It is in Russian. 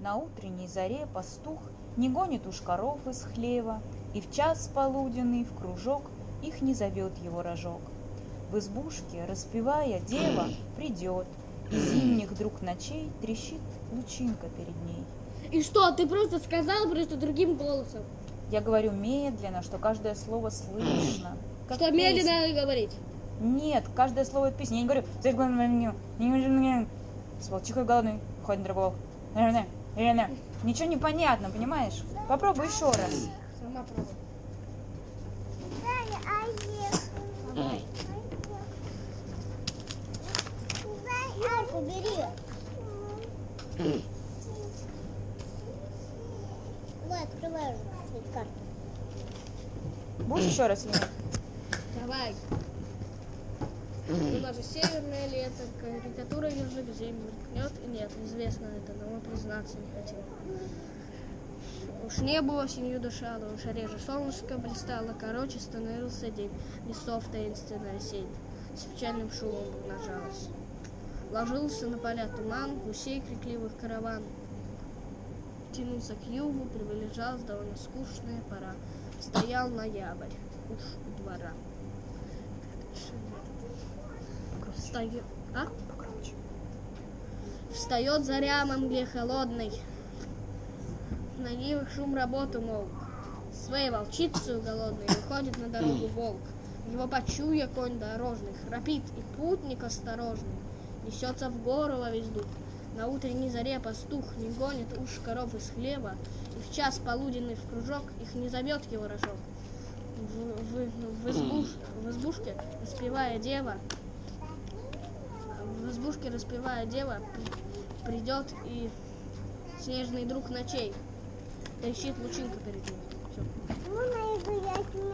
На утренней заре пастух Не гонит уж коров из хлева, И в час полуденный в кружок Их не зовет его рожок. В избушке, распевая, дева придет, И зимних друг ночей трещит лучинка перед ней. И что, ты просто сказал просто другим голосом? Я говорю медленно, что каждое слово слышно. как что песня. медленно говорить? Нет, каждое слово это песня. Я не говорю, «Ты с волчихой голодный, ходит на другого. Наверное». Ничего не понятно, понимаешь? Попробуй еще раз. Сама пробуй. Убери. Давай, открывай карту. Будешь еще раз нет? Давай. У нас же северное лето, карикатура ежик землю мелькнет, нет, известно это, но мы признаться не хотим. Уж небо осенью дышало, уж реже солнышко блистало, короче становился день, лесов таинственная сеть с печальным шумом умножалась. Ложился на поля туман, гусей крикливых караван. Тянулся к югу, приближалась довольно скучная пора. Стоял ноябрь, уж у двора. Встает, а? Встает заря мгле холодной. На нивах шум работы мол. Своей волчицей голодной выходит на дорогу волк. Его почуя конь дорожный, храпит, и путник осторожный. Несется в гору во весь дух. На утренней заре пастух не гонит уж коров из хлеба, и в час полуденный в кружок их не зовет его рожок. В, в- в избуш- в избушке, распевая дева, в избушке распевая дева, при- придет и снежный друг ночей. Трещит лучинка перед ним. Меня.